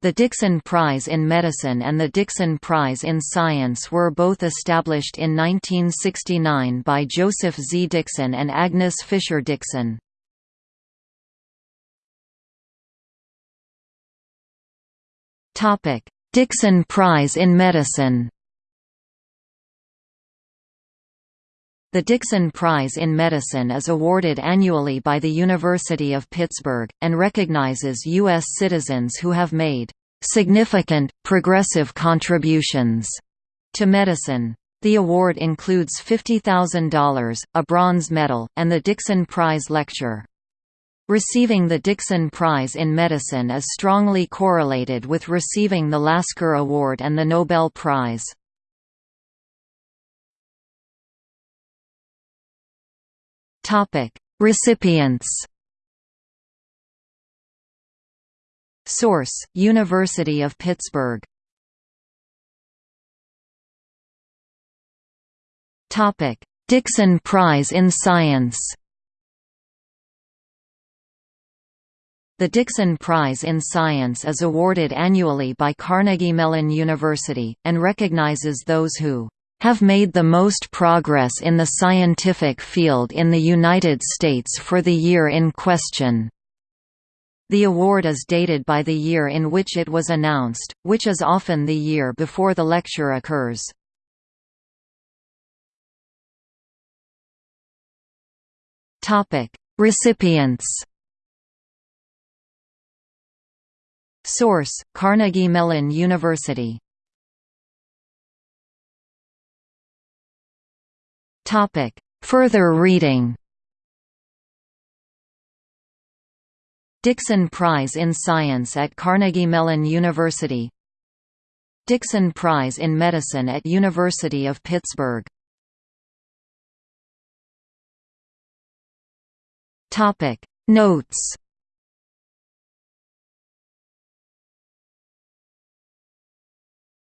The Dickson Prize in Medicine and the Dickson Prize in Science were both established in 1969 by Joseph Z. Dickson and Agnes Fischer Dickson. Dixon Prize in Medicine The Dickson Prize in Medicine is awarded annually by the University of Pittsburgh, and recognizes U.S. citizens who have made "...significant, progressive contributions." to medicine. The award includes $50,000, a bronze medal, and the Dickson Prize Lecture. Receiving the Dickson Prize in Medicine is strongly correlated with receiving the Lasker Award and the Nobel Prize. Recipients. Source: University of Pittsburgh. Topic: Dickson Prize in Science. The Dickson Prize in Science is awarded annually by Carnegie Mellon University, and recognizes those who have made the most progress in the scientific field in the United States for the year in question. The award is dated by the year in which it was announced, which is often the year before the lecture occurs. Recipients Source: Carnegie Mellon University Topic. Further reading. Dickson Prize in Science at Carnegie Mellon University. Dickson Prize in Medicine at University of Pittsburgh. Topic. Notes